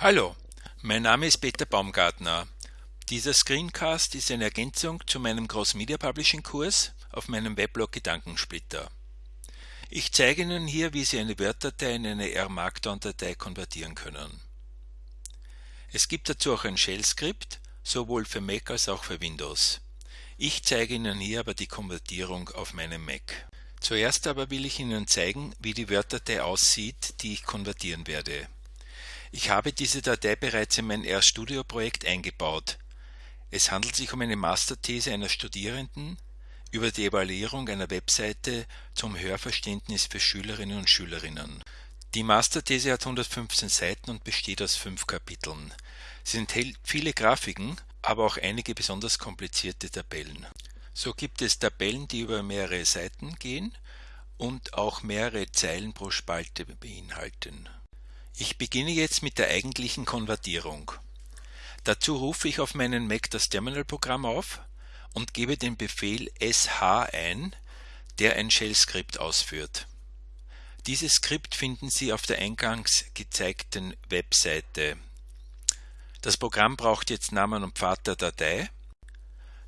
Hallo, mein Name ist Peter Baumgartner. Dieser Screencast ist eine Ergänzung zu meinem Cross Media Publishing Kurs auf meinem Weblog Gedankensplitter. Ich zeige Ihnen hier, wie Sie eine Word-Datei in eine R-Markdown-Datei konvertieren können. Es gibt dazu auch ein Shell-Skript, sowohl für Mac als auch für Windows. Ich zeige Ihnen hier aber die Konvertierung auf meinem Mac. Zuerst aber will ich Ihnen zeigen, wie die Word-Datei aussieht, die ich konvertieren werde. Ich habe diese Datei bereits in mein RStudio-Projekt eingebaut. Es handelt sich um eine Masterthese einer Studierenden über die Evaluierung einer Webseite zum Hörverständnis für Schülerinnen und Schülerinnen. Die Masterthese hat 115 Seiten und besteht aus fünf Kapiteln. Sie enthält viele Grafiken, aber auch einige besonders komplizierte Tabellen. So gibt es Tabellen, die über mehrere Seiten gehen und auch mehrere Zeilen pro Spalte beinhalten. Ich beginne jetzt mit der eigentlichen Konvertierung. Dazu rufe ich auf meinen Mac das Terminalprogramm auf und gebe den Befehl sh ein, der ein Shell-Skript ausführt. Dieses Skript finden Sie auf der eingangs gezeigten Webseite. Das Programm braucht jetzt Namen und Pfad der Datei.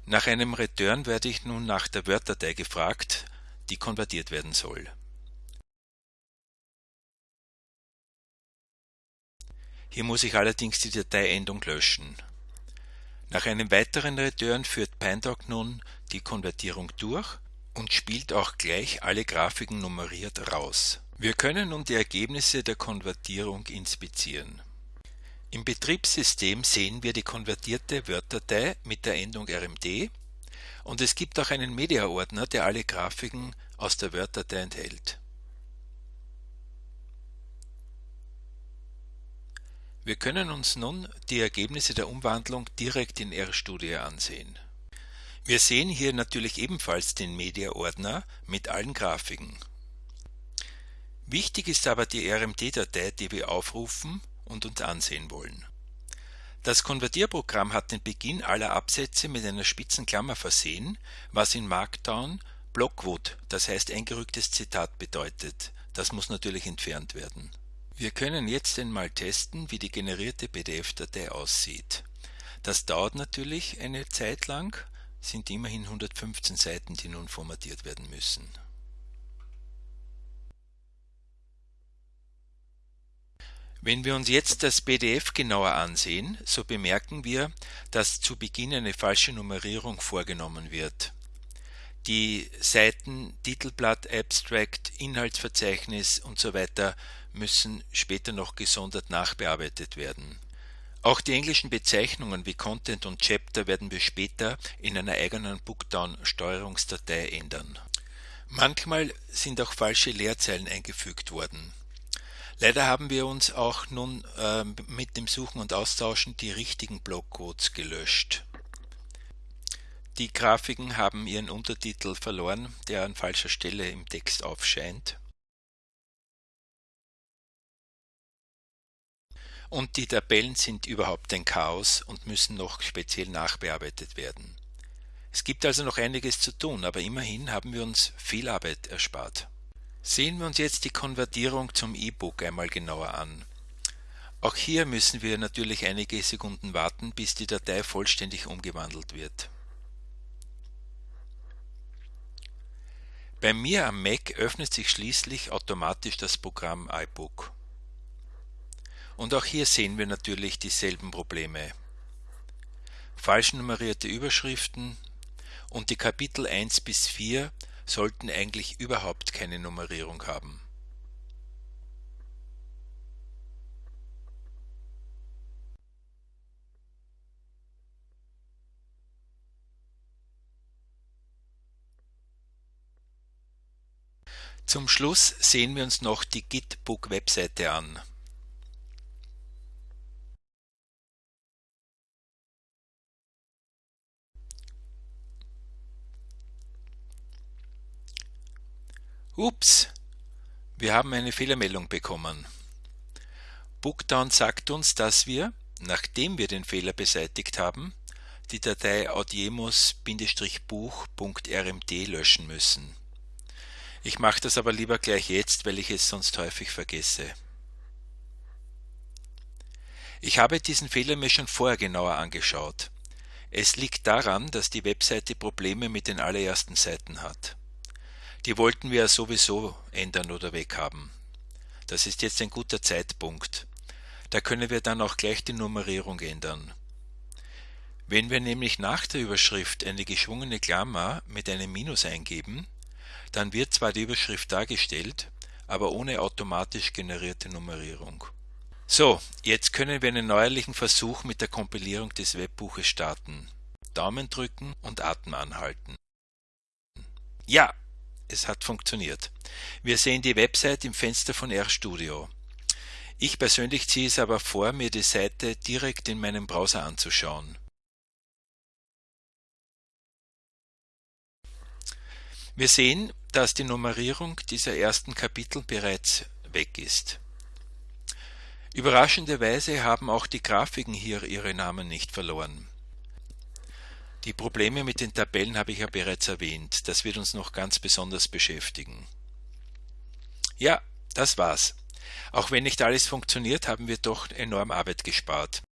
Nach einem Return werde ich nun nach der Word-Datei gefragt, die konvertiert werden soll. Hier muss ich allerdings die Dateiendung löschen. Nach einem weiteren Return führt PineDoc nun die Konvertierung durch und spielt auch gleich alle Grafiken nummeriert raus. Wir können nun die Ergebnisse der Konvertierung inspizieren. Im Betriebssystem sehen wir die konvertierte Word-Datei mit der Endung RMD und es gibt auch einen Media-Ordner, der alle Grafiken aus der Word-Datei enthält. Wir können uns nun die Ergebnisse der Umwandlung direkt in RStudio ansehen. Wir sehen hier natürlich ebenfalls den Media-Ordner mit allen Grafiken. Wichtig ist aber die RMD-Datei, die wir aufrufen und uns ansehen wollen. Das Konvertierprogramm hat den Beginn aller Absätze mit einer spitzen Klammer versehen, was in Markdown Blockwood, das heißt eingerücktes Zitat bedeutet. Das muss natürlich entfernt werden. Wir können jetzt einmal testen, wie die generierte PDF-Datei aussieht. Das dauert natürlich eine Zeit lang, sind immerhin 115 Seiten, die nun formatiert werden müssen. Wenn wir uns jetzt das PDF genauer ansehen, so bemerken wir, dass zu Beginn eine falsche Nummerierung vorgenommen wird. Die Seiten Titelblatt, Abstract, Inhaltsverzeichnis und so müssen später noch gesondert nachbearbeitet werden. Auch die englischen Bezeichnungen wie Content und Chapter werden wir später in einer eigenen Bookdown-Steuerungsdatei ändern. Manchmal sind auch falsche Leerzeilen eingefügt worden. Leider haben wir uns auch nun äh, mit dem Suchen und Austauschen die richtigen Blockcodes gelöscht. Die Grafiken haben ihren Untertitel verloren, der an falscher Stelle im Text aufscheint. Und die Tabellen sind überhaupt ein Chaos und müssen noch speziell nachbearbeitet werden. Es gibt also noch einiges zu tun, aber immerhin haben wir uns viel Arbeit erspart. Sehen wir uns jetzt die Konvertierung zum E-Book einmal genauer an. Auch hier müssen wir natürlich einige Sekunden warten, bis die Datei vollständig umgewandelt wird. Bei mir am Mac öffnet sich schließlich automatisch das Programm iBook. Und auch hier sehen wir natürlich dieselben Probleme. Falsch nummerierte Überschriften und die Kapitel 1 bis 4 sollten eigentlich überhaupt keine Nummerierung haben. Zum Schluss sehen wir uns noch die Gitbook-Webseite an. Ups, wir haben eine Fehlermeldung bekommen. Bookdown sagt uns, dass wir, nachdem wir den Fehler beseitigt haben, die Datei audiemos-buch.rmd löschen müssen. Ich mache das aber lieber gleich jetzt, weil ich es sonst häufig vergesse. Ich habe diesen Fehler mir schon vorher genauer angeschaut. Es liegt daran, dass die Webseite Probleme mit den allerersten Seiten hat. Die wollten wir ja sowieso ändern oder weghaben. Das ist jetzt ein guter Zeitpunkt. Da können wir dann auch gleich die Nummerierung ändern. Wenn wir nämlich nach der Überschrift eine geschwungene Klammer mit einem Minus eingeben, dann wird zwar die Überschrift dargestellt, aber ohne automatisch generierte Nummerierung. So, jetzt können wir einen neuerlichen Versuch mit der Kompilierung des Webbuches starten. Daumen drücken und Atem anhalten. Ja, es hat funktioniert. Wir sehen die Website im Fenster von RStudio. Ich persönlich ziehe es aber vor, mir die Seite direkt in meinem Browser anzuschauen. Wir sehen, dass die Nummerierung dieser ersten Kapitel bereits weg ist. Überraschenderweise haben auch die Grafiken hier ihre Namen nicht verloren. Die Probleme mit den Tabellen habe ich ja bereits erwähnt, das wird uns noch ganz besonders beschäftigen. Ja, das war's. Auch wenn nicht alles funktioniert, haben wir doch enorm Arbeit gespart.